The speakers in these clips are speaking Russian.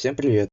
Всем привет!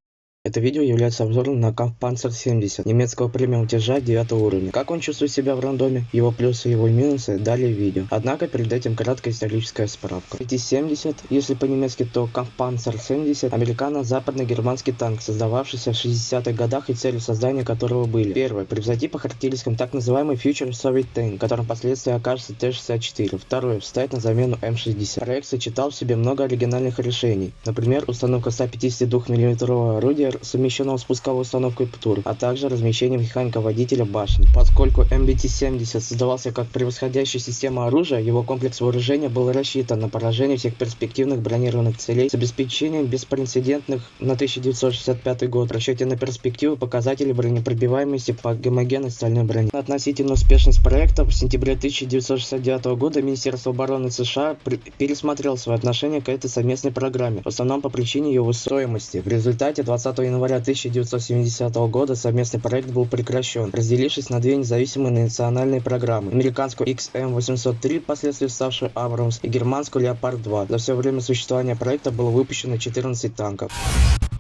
Это видео является обзором на Kampfpanzer 70 немецкого премиум тяжа 9 уровня. Как он чувствует себя в рандоме, его плюсы и его минусы далее видео. Однако перед этим краткая историческая справка. Эти 70, если по-немецки, то Kampfpanzer 70, американо-западно-германский танк, создававшийся в 60-х годах и целью создания которого были. Первое. Превзойти по характеристикам так называемый Future Soviet Tank, которым впоследствии окажется Т-64. Второе. Встать на замену М-60. Проект сочетал в себе много оригинальных решений. Например, установка 152 мм орудия совмещенного с пусковой установкой ПТУР, а также размещение механика-водителя башни. Поскольку МБТ-70 создавался как превосходящая система оружия, его комплекс вооружения был рассчитан на поражение всех перспективных бронированных целей с обеспечением беспрецедентных на 1965 год в расчете на перспективы показателей бронепробиваемости по гомогенной стальной броне. Относительно успешность проекта в сентябре 1969 года Министерство обороны США пересмотрело свое отношение к этой совместной программе, в основном по причине ее стоимости. В результате 20 января 1970 года совместный проект был прекращен, разделившись на две независимые национальные программы. Американскую XM803, впоследствии ставшую Абрамс, и германскую Leopard-2. За все время существования проекта было выпущено 14 танков.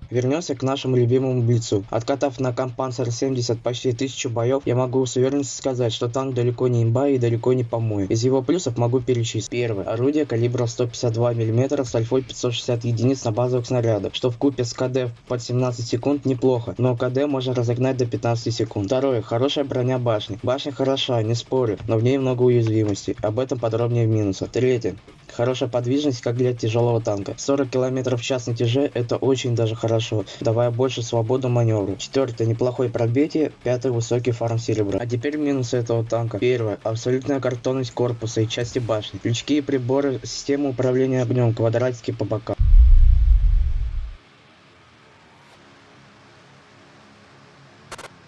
Вернемся к нашему любимому Блицу. Откатав на Кампансер 70 почти тысячу боев, я могу с уверенностью сказать, что танк далеко не имба и далеко не помой. Из его плюсов могу перечислить. Первое. Орудие калибра 152 мм с альфой 560 единиц на базовых снарядах, что в купе с КД под 17 секунд неплохо, но КД можно разогнать до 15 секунд. Второе. Хорошая броня башни. Башня хороша, не спорю, но в ней много уязвимостей. Об этом подробнее в минусах. Третье. Хорошая подвижность, как для тяжелого танка. 40 км в час на тяже это очень даже хорошо, давая больше свободу маневру. Четвертое, неплохое пробитие. Пятое, высокий фарм серебра. А теперь минусы этого танка. Первое, абсолютная картонность корпуса и части башни. Крючки и приборы, система управления огнем, квадратики по бокам.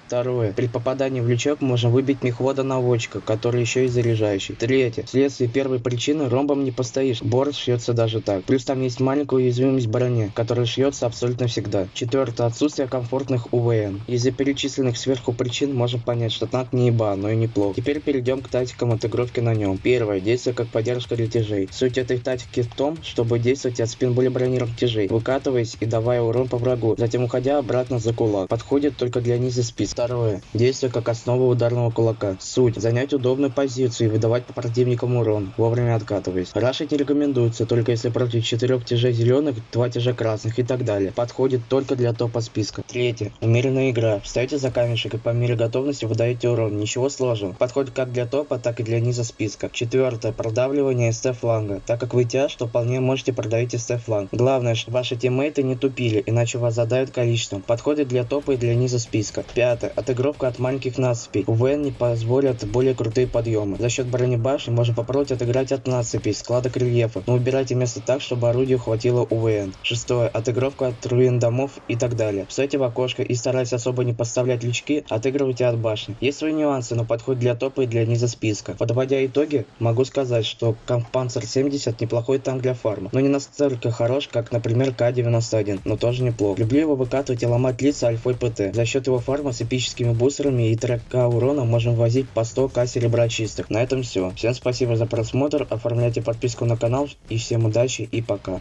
Второе. При попадании в лючок можно выбить мехвода-наводчика, который еще и заряжающий. Третье. Вследствие первой причины ромбом не постоишь. Борт шьется даже так. Плюс там есть маленькая уязвимость брони, которая шьется абсолютно всегда. Четвертое. Отсутствие комфортных УВН. Из-за перечисленных сверху причин можно понять, что танк не еба, но и неплохо. Теперь перейдем к тактикам отыгровки на нем. Первое. Действие как поддержка для тяжей. Суть этой тактики в том, чтобы действовать от спин более бронированных тяжей, выкатываясь и давая урон по врагу, затем уходя обратно за кулак. Подходит только для низа спиц. Второе. Действие как основа ударного кулака. Суть. Занять удобную позицию и выдавать по противникам урон, вовремя откатываясь. Рашить не рекомендуется, только если против четырех тяжей зеленых, два тяжа красных и так далее. Подходит только для топа списка. Третье. Умеренная игра. Встаете за камешек и по мере готовности выдаете урон. Ничего сложного. Подходит как для топа, так и для низа списка. Четвертое. Продавливание СТ фланга. Так как вы тяж, то вполне можете продавить СТ фланг. Главное, чтобы ваши тиммейты не тупили, иначе вас задают количеством. Подходит для топа и для низа списка. Пятое отыгровка от маленьких насыпей. УВН не позволят более крутые подъемы. За счет бронебашни можно попробовать отыграть от насыпей, складок рельефа, но убирайте место так, чтобы орудию хватило УВН. Шестое. Отыгровка от руин домов и так далее. Встайте в окошко и стараясь особо не подставлять лючки, отыгрывайте от башни. Есть свои нюансы, но подходит для топа и для низа списка. Подводя итоги, могу сказать, что Kampfpanzer 70 неплохой танк для фарма, но не настолько хорош, как, например, К-91, но тоже неплохо. Люблю его выкатывать и ломать лица альфой ПТ. За счет его фарма с электрическими бустерами и 3к урона можем возить по 100к серебра чистых. На этом все. Всем спасибо за просмотр, оформляйте подписку на канал и всем удачи и пока.